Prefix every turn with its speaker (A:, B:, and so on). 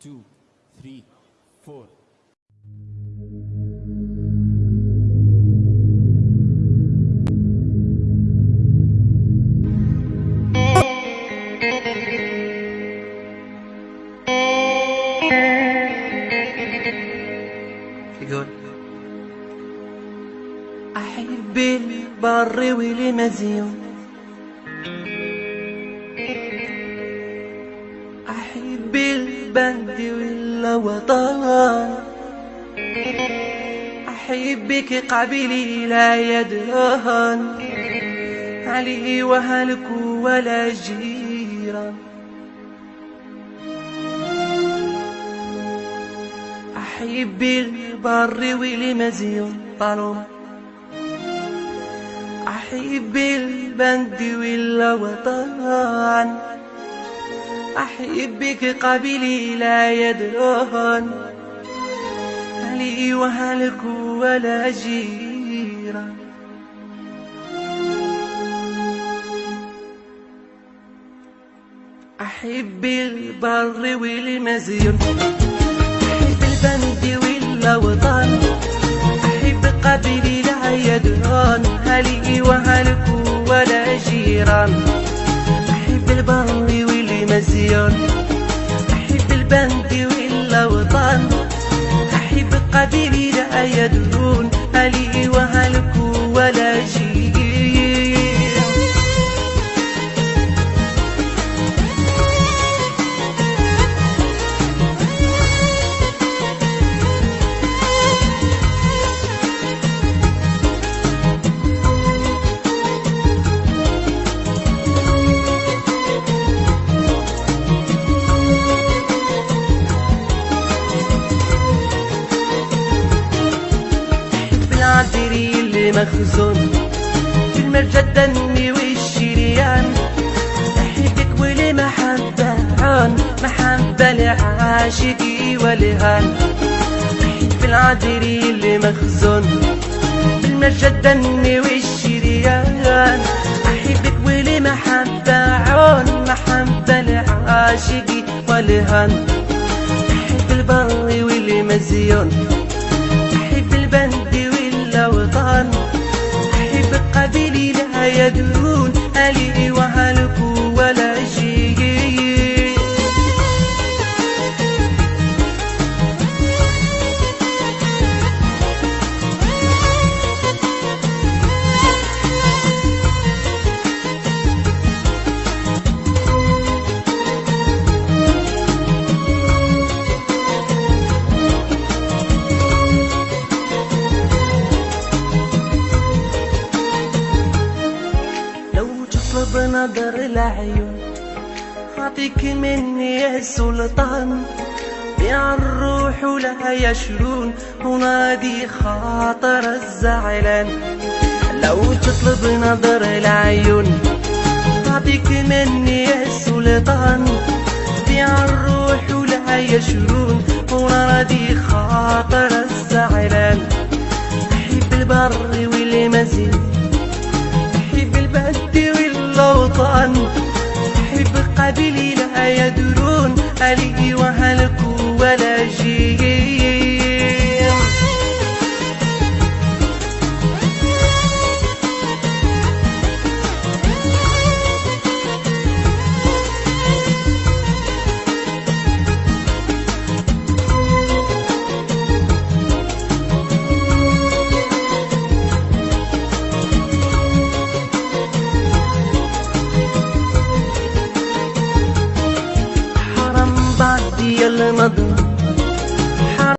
A: two, three, four.
B: يقول أحب البر والمزيون أحب البند والوطن أحبك قبلي لا يدهن. علي وهلك ولا جيران أحب البر والمزيون طالما أحب البند والوطن. أحبك قبلي لا يدرون علي وهلك ولا جيران أحب البر والمزيون أحب البند والوطن أحب قبلي لا يدرون هلي وهلك ولا جيران أحب البر والمزيون أحب البند والوطن أحب قبلي لا يدرون هلي بالعذري اللي مخزون في المرجى الدمي والشريان. أحبك ولمحبة عون محبة لعاشقي ولهان. أحب العذري اللي مخزون في المرجى الدمي والشريان. أحبك ولمحبة عون محبة لعاشقي ولهان. أحب البر والمزيون. لا العيون. أعطيك مني يا سلطان. يا الروح لا يشرون. ونادي خاطر الزعلان. لو تطلب نظر العيون. أعطيك مني يا سلطان. يا الروح لا يشرون. ونادي خاطر الزعلان. أحب البر والمزيد. أحب البلد والأوطان أحب قبيلي لا يدرون ألي وهلك ولا جيم Madhu